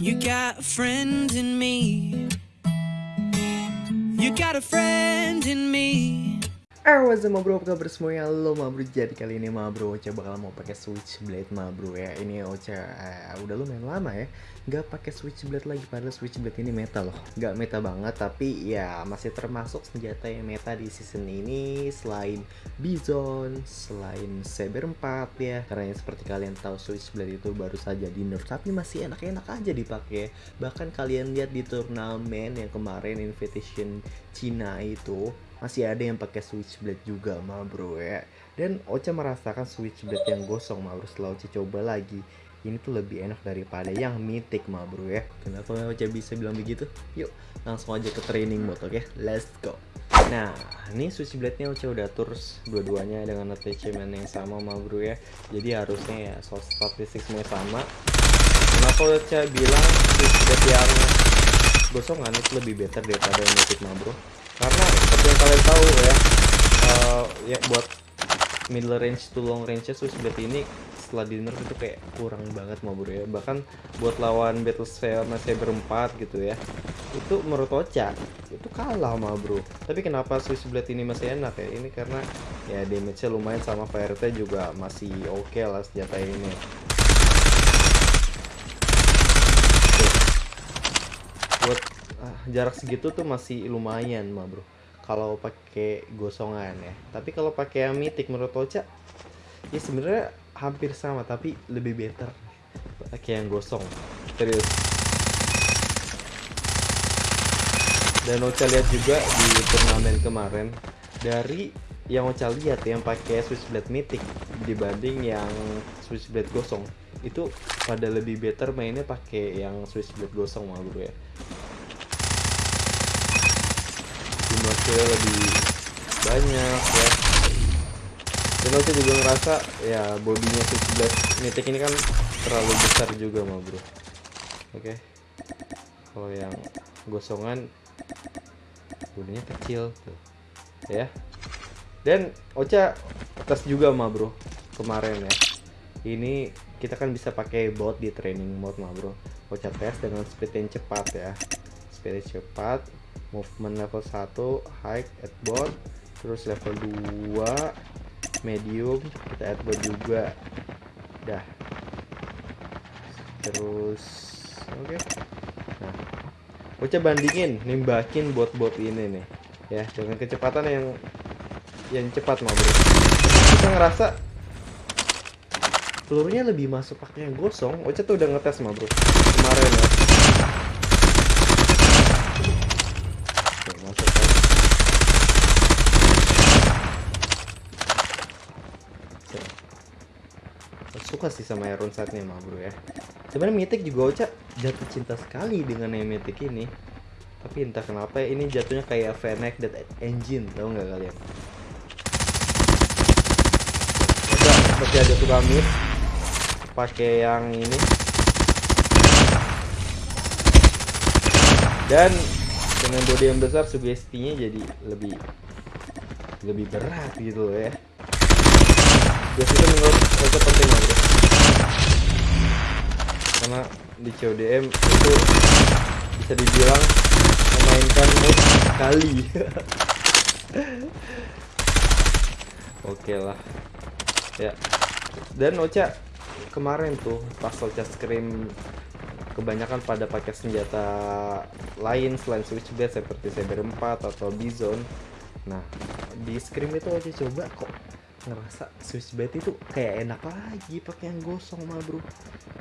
You got a friend in me. You got a friend in me. Up, ma bro? Apa kabar semuanya? Lo ma bro, jadi kali ini ma bro Ocha bakal mau pakai switchblade ma bro ya. Ini Ocha eh, udah lumayan lama ya. Gak pakai switchblade lagi, padahal switchblade ini meta loh. Gak meta banget, tapi ya masih termasuk senjata yang meta di season ini Selain Bison, selain Saber 4 ya. Karena seperti kalian tahu switchblade itu baru saja di nerf Tapi masih enak-enak aja dipakai Bahkan kalian lihat di turnamen yang kemarin Invitation Cina itu masih ada yang pakai switchblade juga ma bro ya dan Ocha merasakan switchblade yang gosong ma bro setelah Ocha coba lagi ini tuh lebih enak daripada yang mythic ma bro ya kenapa Ocha bisa bilang begitu yuk langsung aja ke training mode oke okay? let's go Nah, ini switchblade-nya Ocha udah atur dua-duanya dengan attachment yang sama ma bro ya. Jadi harusnya ya soal statistik semua sama. Kenapa Ocha bilang switchblade yang gosongan itu lebih better daripada yang mythic ma bro? Karena seperti yang kalian tahu ya uh, ya buat middle range to long range switchblade ini setelah di nerf itu kayak kurang banget mau bro ya. Bahkan buat lawan battle sama saber 4 gitu ya itu menurut Ocha itu kalah sama bro. Tapi kenapa switchblade ini masih enak ya? Ini karena ya damage nya lumayan sama VRT juga masih oke okay lah senjata ini buat ah, jarak segitu tuh masih lumayan mah bro. Kalau pakai gosongan ya. Tapi kalau pakai yang mythic menurut Ocha ya sebenarnya hampir sama tapi lebih better. Pakai yang gosong. Serius. Dan Ocha lihat juga di turnamen kemarin dari yang Ocha lihat yang pakai switchblade mythic dibanding yang switchblade gosong itu pada lebih better mainnya pakai yang switchblade gosong mah bro ya kill lebih banyak ya. Dan aku juga ngerasa ya bodinya 17 mythic ini kan terlalu besar juga mah bro. Oke. Okay. kalau yang gosongan bodinya kecil tuh. Ya. Dan Ocha tes juga mah bro kemarin ya. Ini kita kan bisa pakai bot di training mode mah bro. Ocha tes dengan speed yang cepat ya. Speed yang cepat movement level 1 high at bot. Terus level 2 medium kita add bot juga. Dah. Terus oke. Okay. nah Ocha bandingin nimbakin bot-bot ini nih ya. Dengan kecepatan yang yang cepat mau bro. Kita ngerasa pelurunya lebih masuk pakai yang gosong. Ocha tuh udah ngetes mah bro. Kemarin ya suka sih sama Iron Sight-nya mah bro ya. Sebenarnya Mythic juga Ocha jatuh cinta sekali dengan yang Mythic ini. Tapi entah kenapa ya, ini jatuhnya kayak Fennec Dead Engine tau nggak kalian? Ocha seperti ada suka mid pakai yang ini. Dan dengan body yang besar sugestinya jadi lebih lebih berat gitu ya Gas itu menurut Ocha penting lah karena di CODM itu bisa dibilang memainkan mood sekali. Oke lah. Ya. Dan Ocha kemarin tuh pas Ocha scream kebanyakan pada pakai senjata lain selain switchblade seperti Saber 4 atau Bison nah di scream itu Ocha coba kok ngerasa switchblade itu kayak enak lagi pakai yang gosong mah bro.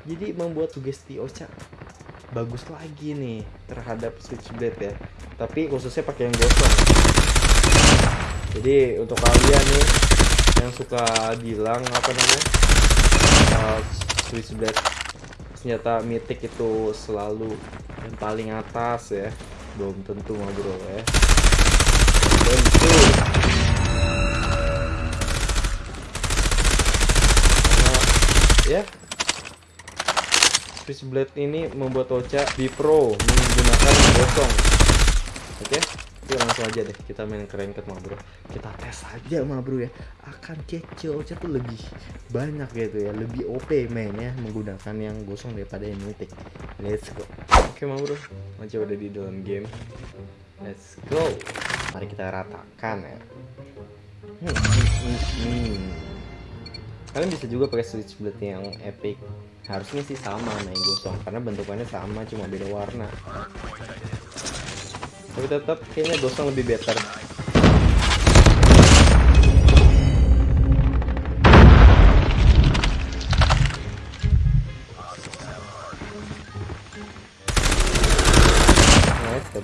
Jadi membuat sugesti Ocha bagus lagi nih terhadap switchblade ya. Tapi khususnya pakai yang gosong. Jadi untuk kalian nih yang suka bilang apa namanya uh, switchblade senjata mythic itu selalu yang paling atas ya belum tentu mah bro ya. Tentu ya. Switchblade ini membuat Ocha di pro menggunakan gosong. Oke okay? Yuk langsung aja deh kita main ke ranked mah bro. Kita tes aja mah bro ya. Akan kece Ocha tuh lebih banyak gitu ya Lebih OP mainnya menggunakan yang gosong daripada yang mythic. Let's go. Oke mah bro Ocha udah di dalam game. Let's go. Mari kita ratakan ya. Hmm, hmm, hmm, hmm kalian bisa juga pakai switch blade yang epic harusnya sih sama nah, main gosong karena bentukannya sama cuma beda warna tapi tetap kayaknya gosong lebih better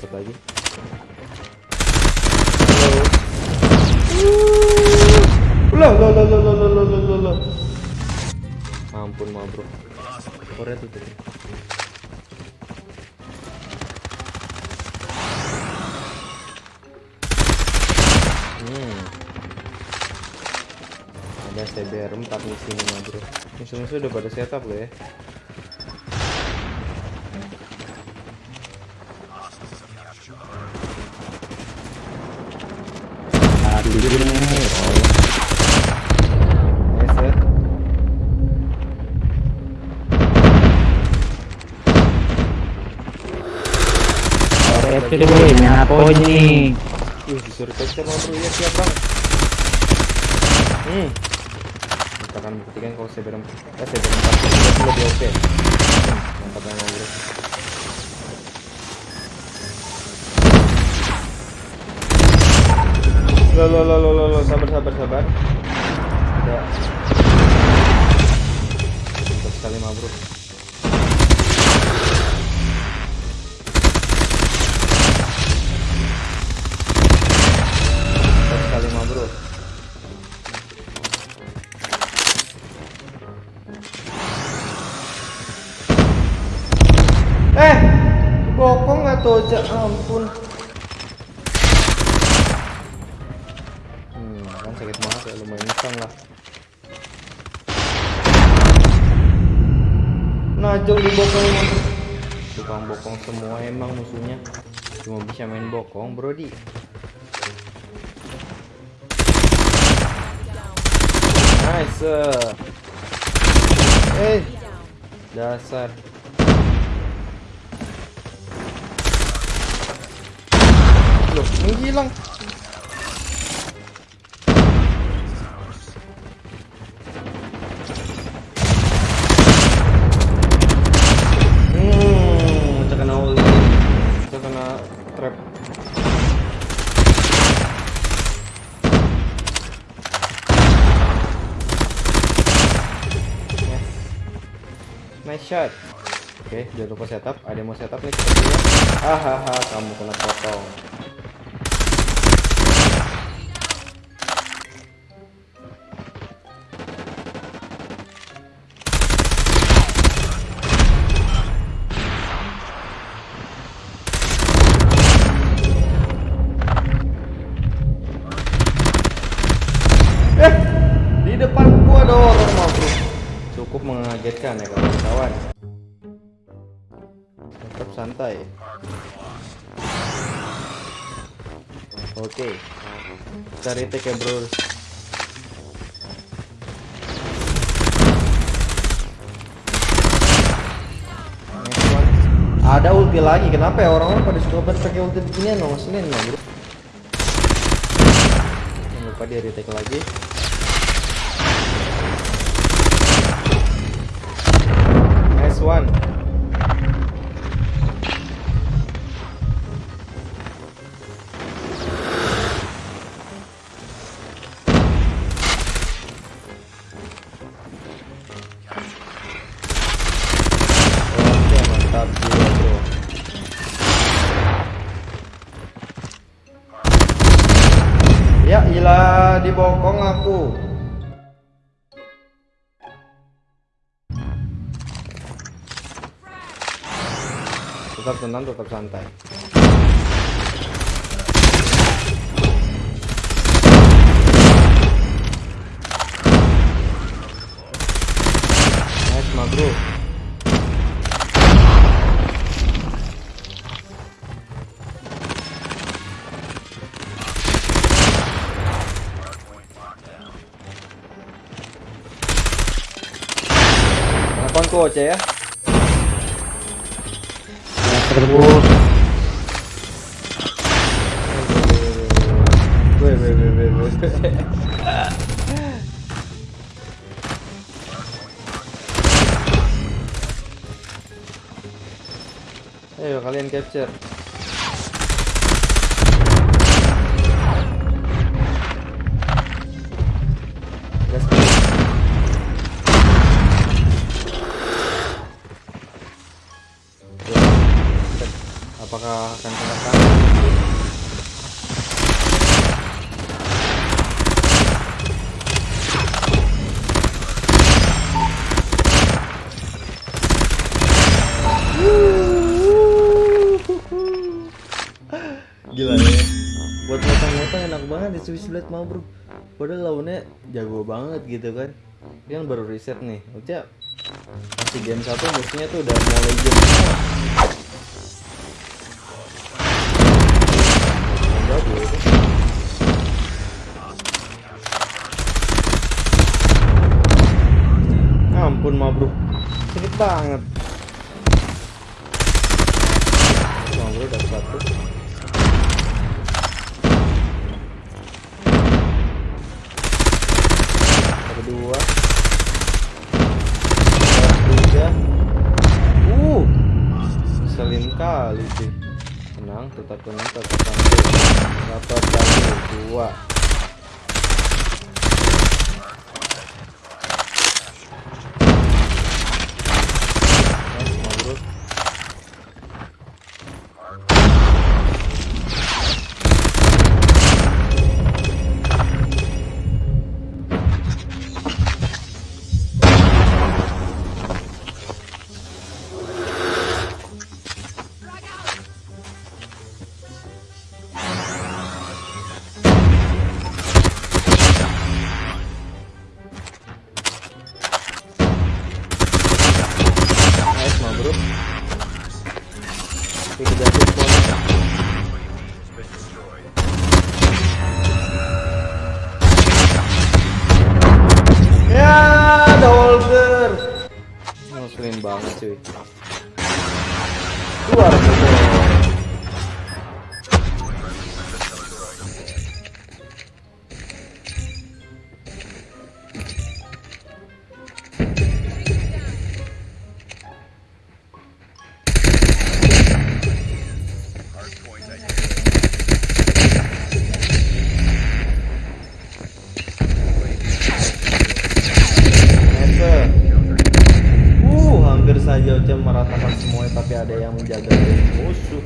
lagi Hello. Uh. Loh, loh, loh, loh, loh. Ampun, ma bro. Korea tuh tadi. Hmm. Ada CBR 4 di sini mah bro. Musuh-musuh udah pada setup loh ya. Nice, ya. Itu deh, main apa ini? Disuruh mah bro, ya siap bang. Hmm. Kita akan buktikan kalau CBR 4 Eh, CBR 4 itu lebih oke mantap banget bro. Lo lo lo lo lo sabar sabar sabar. Ada sekali nggak tuh, Ja? ampun. Hmm, kan sakit banget ya, lumayan nyesam lah. Najol di bokong Tukang bokong semua emang musuhnya. Cuma bisa main bokong, Brody. Nice. Eh, dasar. Loh, menghilang. Hmm, terkena ulti. Terkena trap. Yes. Nice shot. Oke, jangan lupa setup. Ada yang mau setup nih. Hahaha, kamu kena potong. Eh, di depanku ada orang bro. Cukup mengagetkan ya kawan-kawan. Tetap santai. Oke. Kita retake ya bro. Ada ulti lagi. Kenapa ya orang-orang pada suka banget pakai ulti beginian no? Ngeselin no, bro. Lupa dia retake lagi. one. tetap tenang tetap santai. Nice ma bro. Telepon tuh ya? Terbus. Weh, weh, weh, weh, weh. Ayo kalian capture. Apakah akan kena tangan? Gila ya. Buat motong-motong enak banget di Swiss Blade mah bro. Padahal lawannya jago banget gitu kan. Kan baru reset nih. Uca masih game satu musuhnya tuh udah mau legend semua. Ampun mah bro. Sakit banget. Mah bro dapat satu. kedua tiga uh selin kali sih tenang tetap tenang tetap santai dapat lagi dua Ngeselin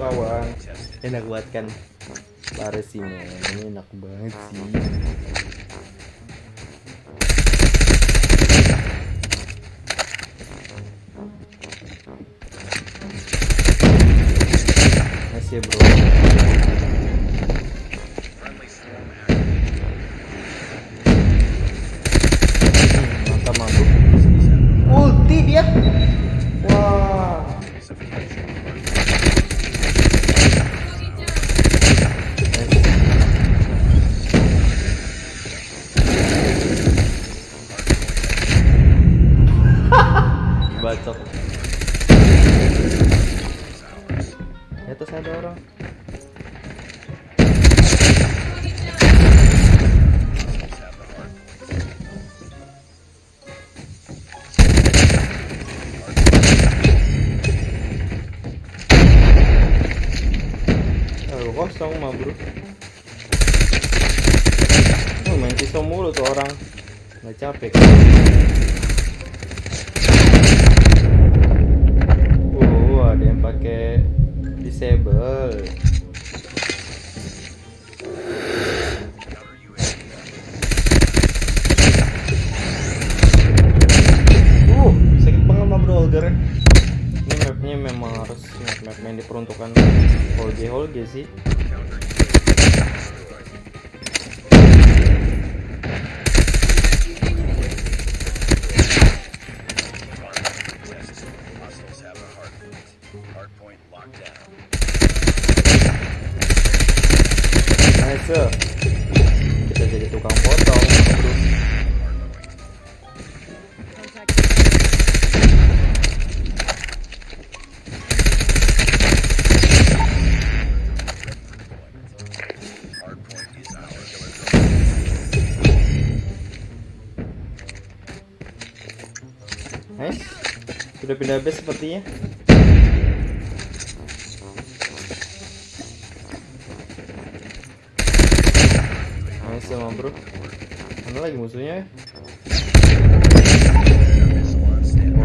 kawan. Enak banget kan? Baris sih men, ini enak banget sih. Nice ya bro. Kosong mah bro. Oh, main pisau mulu tuh orang. Nggak capek. Oh ada yang pakai disable. Uh, sakit banget mah bro Holger Ini mapnya memang harus map-map yang diperuntukkan Holge Holge sih pindah base sepertinya. Nice sama bro. Mana lagi musuhnya? ya?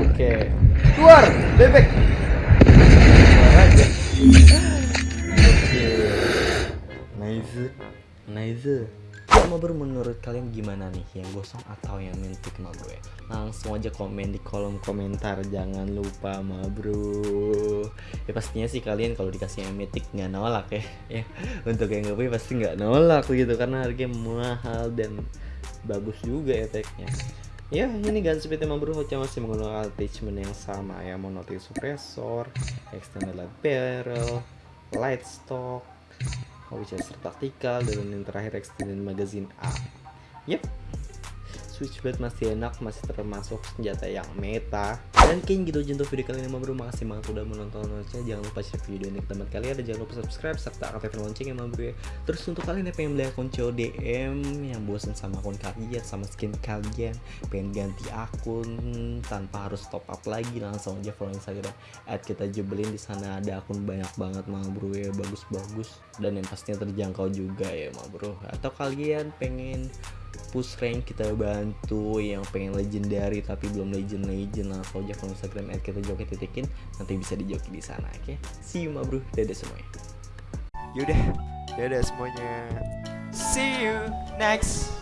Oke. Keluar, bebek. Keluar aja. Oke. Nice. Nice. Bro menurut kalian gimana nih yang gosong atau yang mentik ma bro ya? Langsung aja komen di kolom komentar jangan lupa ma bro. Ya pastinya sih kalian kalau dikasih yang mentik nggak nolak ya. ya. Untuk yang nggak pasti nggak nolak gitu karena harganya mahal dan bagus juga efeknya. Ya ini gun speed bro Hoca masih menggunakan attachment yang sama ya Monotic suppressor, extended light barrel, light stock, Winchester taktikal dan yang terakhir extended magazine A. Yep, switchblade masih enak, masih termasuk senjata yang meta. Dan kayaknya gitu aja untuk video kali ini Mama bro. Makasih banget udah menonton Ocha. Jangan lupa share video ini ke teman kalian dan jangan lupa subscribe serta aktifkan lonceng ya Mama bro ya. Terus untuk kalian yang pengen beli akun CODM yang bosan sama akun kalian sama skin kalian, pengen ganti akun tanpa harus top up lagi langsung aja follow Instagram at kita jebelin di sana ada akun banyak banget bro ya bagus-bagus dan yang pastinya terjangkau juga ya bro. Atau kalian pengen push rank kita bantu yang pengen legendary tapi belum legend legend langsung aja follow Instagram at kita joki titikin nanti bisa dijoki di sana oke? See you ma bro. Dadah semuanya. Yaudah, dadah semuanya. See you next